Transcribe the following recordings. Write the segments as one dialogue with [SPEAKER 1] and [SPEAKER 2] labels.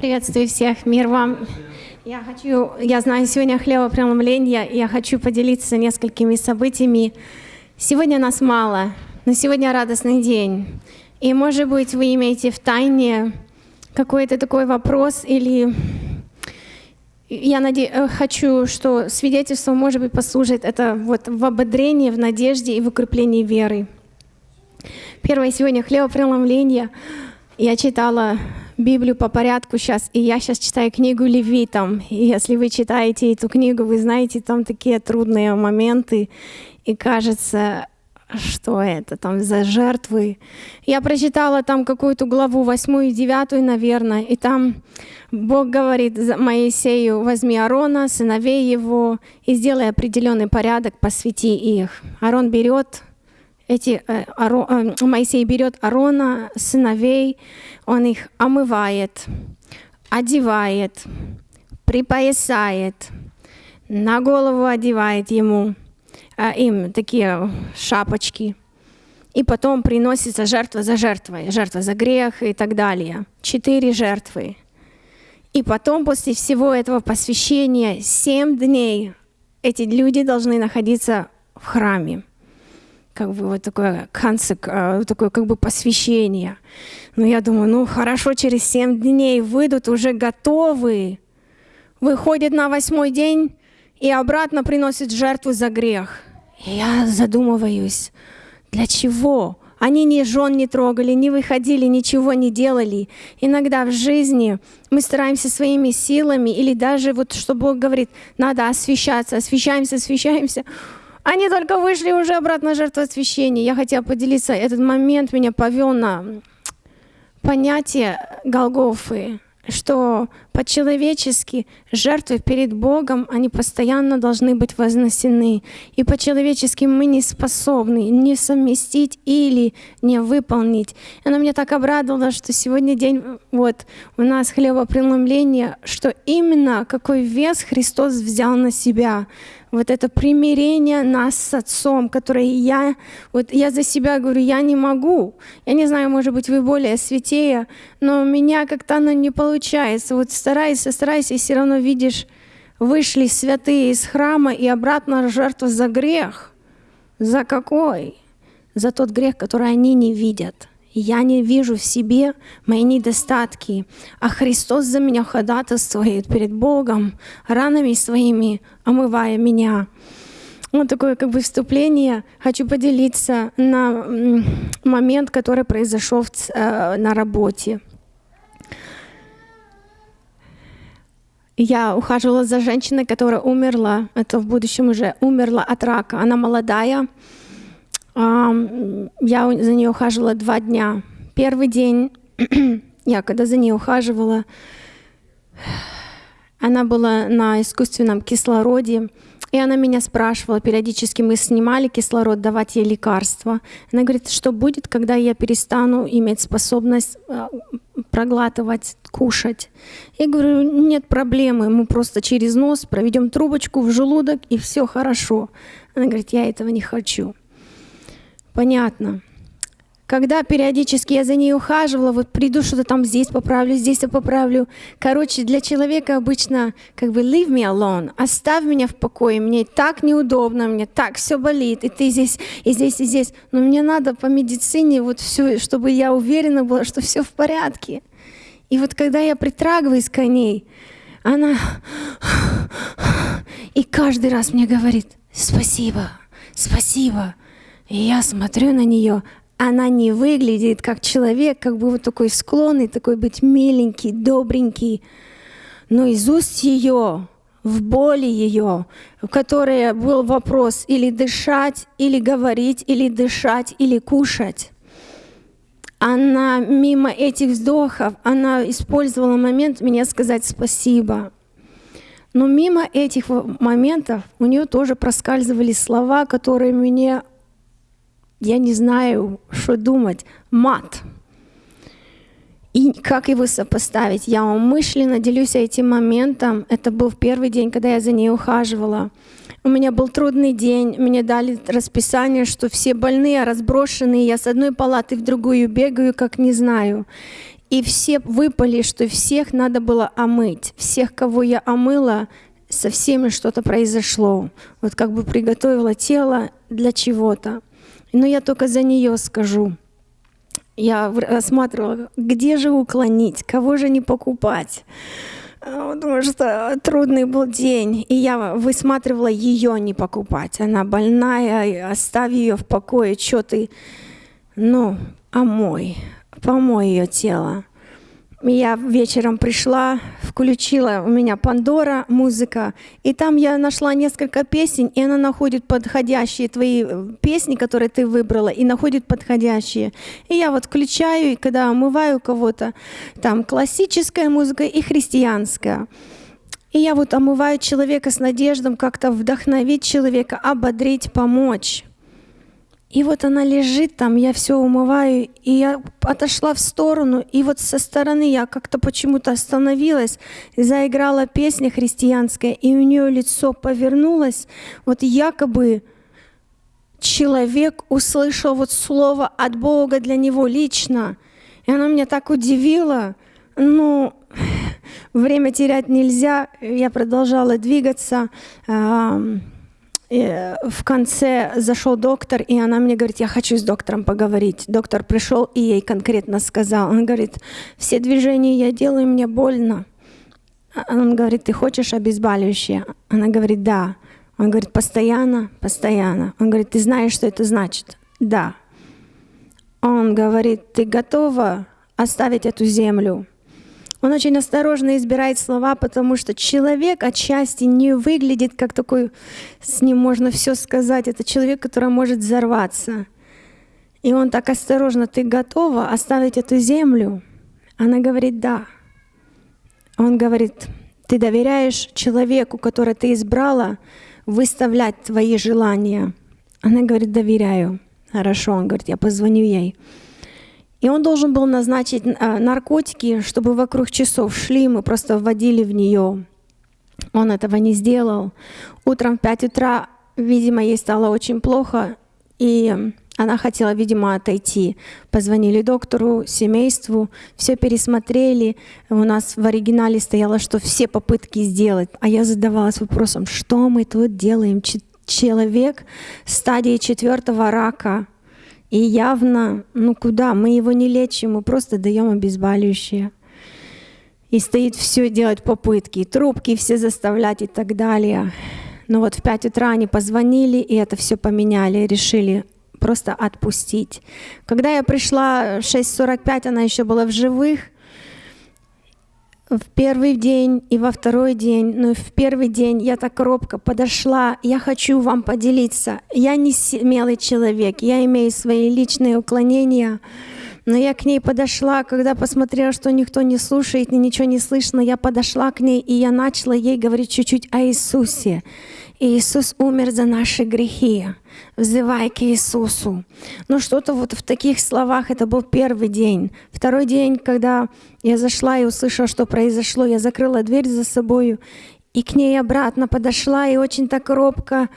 [SPEAKER 1] Приветствую всех, мир вам. Я хочу, я знаю, сегодня хлебопреломление, и я хочу поделиться несколькими событиями. Сегодня нас мало, но сегодня радостный день. И, может быть, вы имеете в тайне какой-то такой вопрос или я наде... Э, хочу, что свидетельство, может быть, послужит это вот в ободрении, в надежде и в укреплении веры. Первое сегодня хлебопреломление. Я читала Библию по порядку сейчас, и я сейчас читаю книгу Левитам. И если вы читаете эту книгу, вы знаете, там такие трудные моменты, и кажется, что это там за жертвы. Я прочитала там какую-то главу, восьмую, девятую, наверное, и там Бог говорит Моисею, возьми Аарона, сыновей его, и сделай определенный порядок, посвяти их. Аарон берет эти, э, Аро, э, Моисей берет Аарона, сыновей, он их омывает, одевает, припоясает, на голову одевает ему, э, им такие шапочки, и потом приносится жертва за жертвой, жертва за грех и так далее. Четыре жертвы. И потом, после всего этого посвящения, семь дней эти люди должны находиться в храме как бы вот такое концик, а, такое как бы посвящение. Но я думаю, ну хорошо, через семь дней выйдут уже готовые, выходят на восьмой день и обратно приносят жертву за грех. И я задумываюсь, для чего? Они ни жен не трогали, не выходили, ничего не делали. Иногда в жизни мы стараемся своими силами, или даже вот что Бог говорит, надо освещаться, освещаемся, освещаемся. Они только вышли уже обратно жертвосвящения. Я хотела поделиться, этот момент меня повел на понятие Голгофы что по-человечески жертвы перед Богом, они постоянно должны быть вознесены. И по-человечески мы не способны не совместить или не выполнить. И она меня так обрадовала, что сегодня день вот у нас хлебопреломление, что именно какой вес Христос взял на себя вот это примирение нас с Отцом, которое я, вот я за себя говорю, я не могу. Я не знаю, может быть, вы более святее, но у меня как-то оно не получается. Вот старайся, старайся, и все равно видишь, вышли святые из храма и обратно жертва за грех. За какой? За тот грех, который они не видят. Я не вижу в себе мои недостатки, а Христос за меня ходатайствует перед Богом, ранами своими омывая меня. Вот такое как бы вступление. Хочу поделиться на момент, который произошел э, на работе. Я ухаживала за женщиной, которая умерла, это в будущем уже умерла от рака. Она молодая, я за ней ухаживала два дня. Первый день, я когда за ней ухаживала, она была на искусственном кислороде, и она меня спрашивала, периодически мы снимали кислород, давать ей лекарства. Она говорит, что будет, когда я перестану иметь способность а, проглатывать, кушать. Я говорю, нет проблемы, мы просто через нос проведем трубочку в желудок, и все хорошо. Она говорит, я этого не хочу. Понятно. Когда периодически я за ней ухаживала, вот приду, что-то там здесь поправлю, здесь я поправлю. Короче, для человека обычно как бы leave me alone, оставь меня в покое, мне так неудобно, мне так все болит, и ты здесь, и здесь, и здесь. Но мне надо по медицине вот все, чтобы я уверена была, что все в порядке. И вот когда я притрагиваюсь к ней, она и каждый раз мне говорит, спасибо, спасибо. Я смотрю на нее, она не выглядит как человек, как бы вот такой склонный, такой быть миленький, добренький. Но из уст ее, в боли ее, в которой был вопрос или дышать, или говорить, или дышать, или кушать. Она мимо этих вздохов, она использовала момент меня сказать спасибо. Но мимо этих моментов у нее тоже проскальзывали слова, которые мне я не знаю, что думать, мат. И как его сопоставить? Я умышленно делюсь этим моментом. Это был первый день, когда я за ней ухаживала. У меня был трудный день, мне дали расписание, что все больные, разброшенные, я с одной палаты в другую бегаю, как не знаю. и все выпали, что всех надо было омыть. Всех, кого я омыла, со всеми что-то произошло. Вот как бы приготовила тело для чего-то. Но я только за нее скажу. Я рассматривала, где же уклонить, кого же не покупать. А, потому что трудный был день, и я высматривала ее не покупать. Она больная, оставь ее в покое, что ты... Ну, омой, помой ее тело. Я вечером пришла, включила у меня Пандора музыка, и там я нашла несколько песен, и она находит подходящие твои э, песни, которые ты выбрала, и находит подходящие. И я вот включаю, и когда омываю кого-то, там классическая музыка и христианская. И я вот омываю человека с надеждой как-то вдохновить человека, ободрить, помочь. И вот она лежит там, я все умываю, и я отошла в сторону, и вот со стороны я как-то почему-то остановилась, заиграла песня христианская, и у нее лицо повернулось, вот якобы человек услышал вот слово от Бога для него лично, и оно меня так удивило, ну, время терять нельзя, я продолжала двигаться, и в конце зашел доктор, и она мне говорит, я хочу с доктором поговорить. Доктор пришел и ей конкретно сказал, он говорит, все движения я делаю, мне больно. Он говорит, ты хочешь обезболивающее? Она говорит, да. Он говорит, постоянно, постоянно. Он говорит, ты знаешь, что это значит? Да. Он говорит, ты готова оставить эту землю? Он очень осторожно избирает слова, потому что человек отчасти не выглядит как такой, с ним можно все сказать. Это человек, который может взорваться. И он так осторожно, ты готова оставить эту землю? Она говорит, да. Он говорит, ты доверяешь человеку, которого ты избрала, выставлять твои желания? Она говорит, доверяю. Хорошо, он говорит, я позвоню ей. И он должен был назначить а, наркотики, чтобы вокруг часов шли, мы просто вводили в нее. Он этого не сделал. Утром в 5 утра, видимо, ей стало очень плохо, и она хотела, видимо, отойти. Позвонили доктору, семейству, все пересмотрели. У нас в оригинале стояло, что все попытки сделать. А я задавалась вопросом, что мы тут делаем? Человек стадии четвертого рака – и явно, ну куда, мы его не лечим, мы просто даем обезболивающее. И стоит все делать попытки, трубки все заставлять и так далее. Но вот в 5 утра они позвонили, и это все поменяли, решили просто отпустить. Когда я пришла в 6.45, она еще была в живых — в первый день и во второй день, но в первый день я так робко подошла, я хочу вам поделиться. Я не смелый человек, я имею свои личные уклонения, но я к ней подошла, когда посмотрела, что никто не слушает и ничего не слышно, я подошла к ней, и я начала ей говорить чуть-чуть о Иисусе. Иисус умер за наши грехи. Взывай к Иисусу. Ну что-то вот в таких словах, это был первый день. Второй день, когда я зашла и услышала, что произошло, я закрыла дверь за собой и к ней обратно подошла, и очень так робко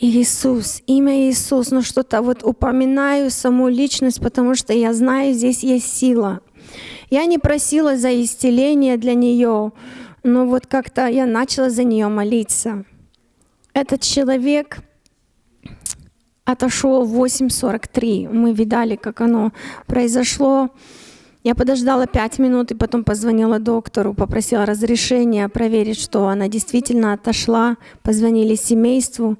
[SPEAKER 1] Иисус, имя Иисус, ну что-то вот упоминаю саму личность, потому что я знаю, здесь есть сила. Я не просила за исцеление для нее, но вот как-то я начала за нее молиться. Этот человек отошел в 8.43. Мы видали, как оно произошло. Я подождала пять минут и потом позвонила доктору, попросила разрешения проверить, что она действительно отошла. Позвонили семейству.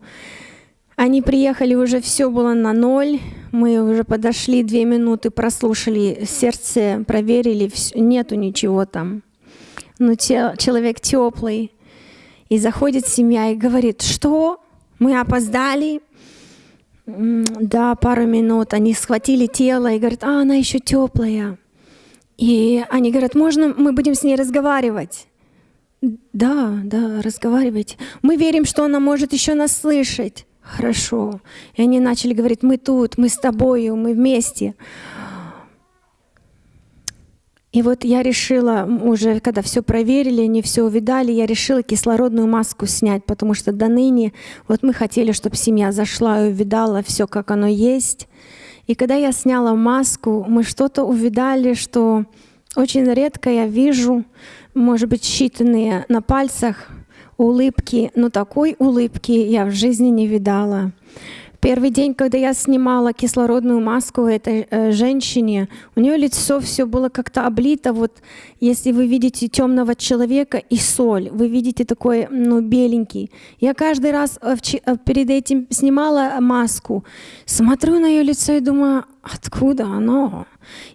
[SPEAKER 1] Они приехали, уже все было на ноль. Мы уже подошли две минуты, прослушали сердце, проверили, нету ничего там. Но человек теплый. И заходит семья и говорит, что мы опоздали. Да, пару минут. Они схватили тело и говорят, а она еще теплая. И они говорят, можно мы будем с ней разговаривать? Да, да, разговаривать. Мы верим, что она может еще нас слышать. Хорошо. И они начали говорить, мы тут, мы с тобою, мы вместе. И вот я решила, уже когда все проверили, они все увидали, я решила кислородную маску снять, потому что до ныне вот мы хотели, чтобы семья зашла и увидала все, как оно есть. И когда я сняла маску, мы что-то увидали, что Очень редко я вижу, может быть, считанные на пальцах улыбки, но такой улыбки я в жизни не видала. Первый день, когда я снимала кислородную маску этой э, женщине, у нее лицо все было как-то облито. Вот если вы видите темного человека и соль, вы видите такой, ну, беленький. Я каждый раз э, э, перед этим снимала маску, смотрю на ее лицо и думаю, откуда оно?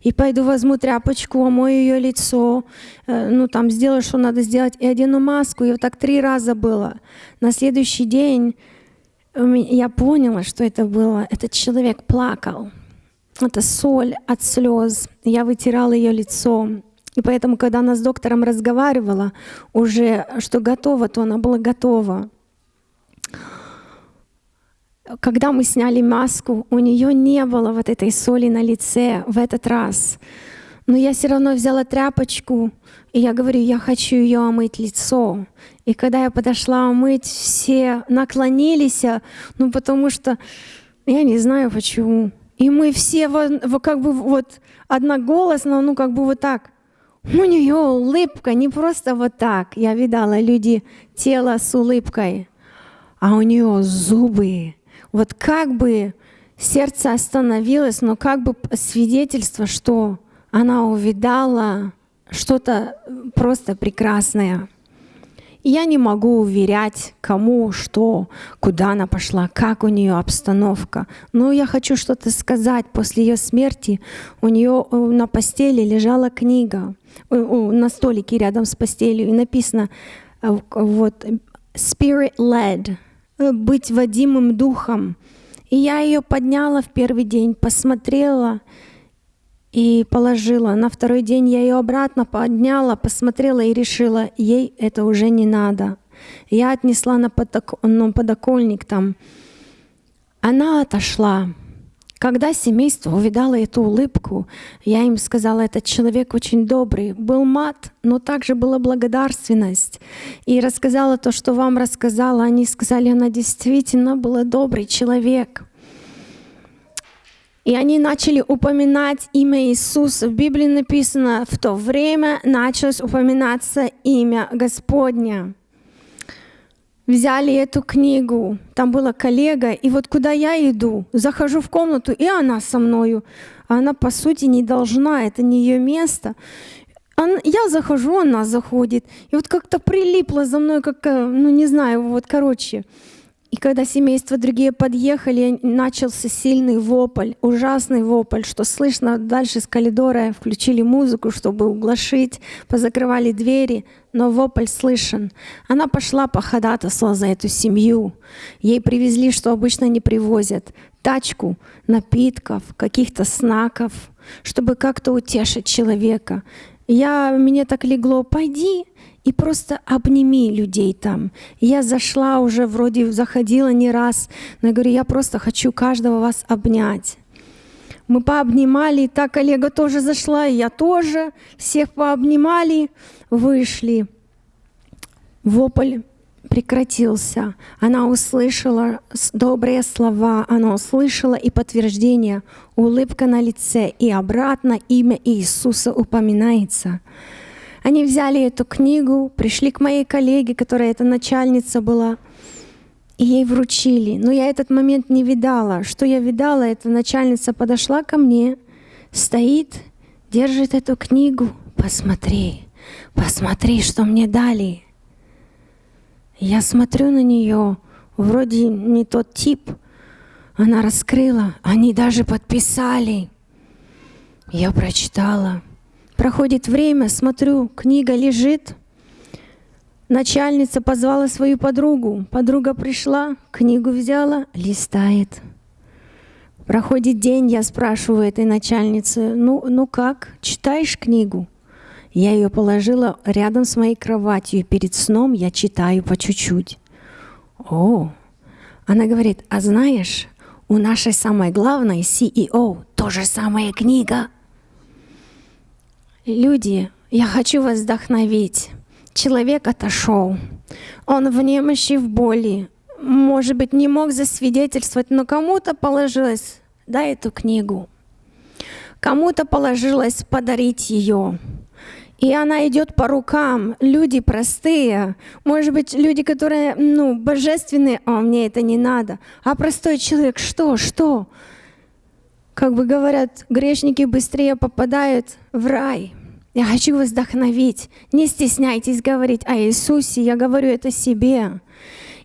[SPEAKER 1] И пойду возьму тряпочку, омою ее лицо, э, ну там сделаю, что надо сделать, и одену маску. И вот так три раза было. На следующий день я поняла, что это было. Этот человек плакал. Это соль от слез. Я вытирала ее лицо. И поэтому, когда она с доктором разговаривала, уже что готово, то она была готова. Когда мы сняли маску, у нее не было вот этой соли на лице в этот раз. Но я все равно взяла тряпочку, и я говорю, я хочу ее омыть лицо. И когда я подошла омыть, все наклонились, ну потому что я не знаю почему. И мы все как бы вот одноголосно, ну как бы вот так. У нее улыбка, не просто вот так. Я видала люди тело с улыбкой, а у нее зубы. Вот как бы сердце остановилось, но как бы свидетельство, что она увидала что-то просто прекрасное. И я не могу уверять, кому, что, куда она пошла, как у нее обстановка. Но я хочу что-то сказать. После ее смерти у нее э, на постели лежала книга, э, на столике рядом с постелью, и написано э, вот «Spirit led», «Быть водимым духом». И я ее подняла в первый день, посмотрела — и положила. На второй день я ее обратно подняла, посмотрела и решила, ей это уже не надо. Я отнесла на, ну, подоконник там. Она отошла. Когда семейство увидало эту улыбку, я им сказала, этот человек очень добрый. Был мат, но также была благодарственность. И рассказала то, что вам рассказала. Они сказали, она действительно была добрый человек. И они начали упоминать имя Иисуса. В Библии написано, в то время началось упоминаться имя Господня. Взяли эту книгу, там была коллега, и вот куда я иду, захожу в комнату, и она со мною. Она, по сути, не должна, это не ее место. Я захожу, она заходит. И вот как-то прилипла за мной, как, э, ну не знаю, вот короче. И когда семейства другие подъехали, начался сильный вопль, ужасный вопль, что слышно дальше с коридора, включили музыку, чтобы углашить, позакрывали двери, но вопль слышен. Она пошла по ходатайству за эту семью. Ей привезли, что обычно не привозят, тачку напитков, каких-то снаков, чтобы как-то утешить человека. Я, мне так легло, пойди, и просто обними людей там. Я зашла уже, вроде заходила не раз, но я говорю, я просто хочу каждого вас обнять. Мы пообнимали, и та коллега тоже зашла, и я тоже. Всех пообнимали, вышли. Вопль прекратился. Она услышала добрые слова, она услышала и подтверждение, улыбка на лице, и обратно имя Иисуса упоминается. Они взяли эту книгу, пришли к моей коллеге, которая эта начальница была, и ей вручили. Но я этот момент не видала. Что я видала, эта начальница подошла ко мне, стоит, держит эту книгу. Посмотри, посмотри, что мне дали. Я смотрю на нее, вроде не тот тип. Она раскрыла, они даже подписали. Я прочитала. Проходит время, смотрю, книга лежит. Начальница позвала свою подругу. Подруга пришла, книгу взяла, листает. Проходит день, я спрашиваю этой начальницы, ну, ну как, читаешь книгу? Я ее положила рядом с моей кроватью, перед сном я читаю по чуть-чуть. О, она говорит, а знаешь, у нашей самой главной CEO тоже самая книга. Люди, я хочу вас вдохновить. Человек отошел. Он в немощи, в боли. Может быть, не мог засвидетельствовать, но кому-то положилось, дай эту книгу. Кому-то положилось подарить ее. И она идет по рукам. Люди простые. Может быть, люди, которые, ну, божественные, а мне это не надо. А простой человек, что, что? Как бы говорят, грешники быстрее попадают в рай. Я хочу вас вдохновить. Не стесняйтесь говорить о Иисусе. Я говорю это себе.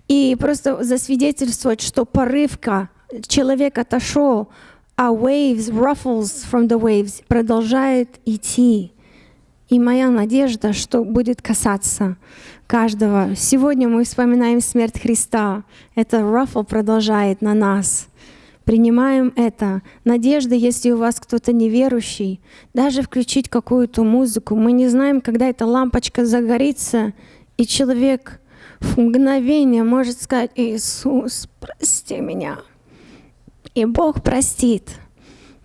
[SPEAKER 1] И просто засвидетельствовать, что порывка, человек отошел, а waves, ruffles from the waves продолжает идти. И моя надежда, что будет касаться каждого. Сегодня мы вспоминаем смерть Христа. Это ruffle продолжает на нас. Принимаем это. Надежда, если у вас кто-то неверующий, даже включить какую-то музыку. Мы не знаем, когда эта лампочка загорится, и человек в мгновение может сказать, Иисус, прости меня. И Бог простит.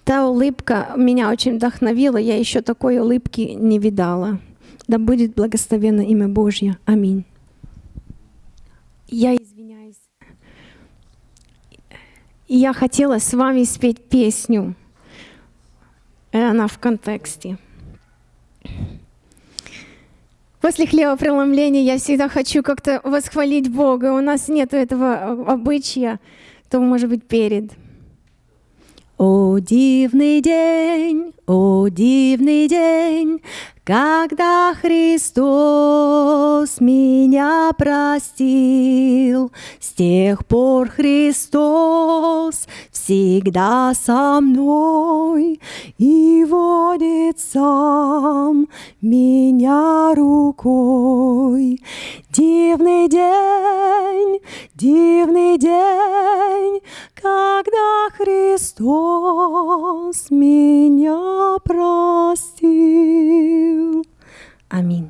[SPEAKER 1] Та улыбка меня очень вдохновила. Я еще такой улыбки не видала. Да будет благословенно имя Божье. Аминь. Я извиняюсь. Я хотела с вами спеть песню. Она в контексте. После хлебопреломления я всегда хочу как-то восхвалить Бога. У нас нет этого обычая, то может быть перед. О, дивный день, о, дивный день, когда Христос меня простил, с тех пор Христос всегда со мной и водит сам меня рукой. Дивный день, дивный день, когда Христос меня простил. Аминь.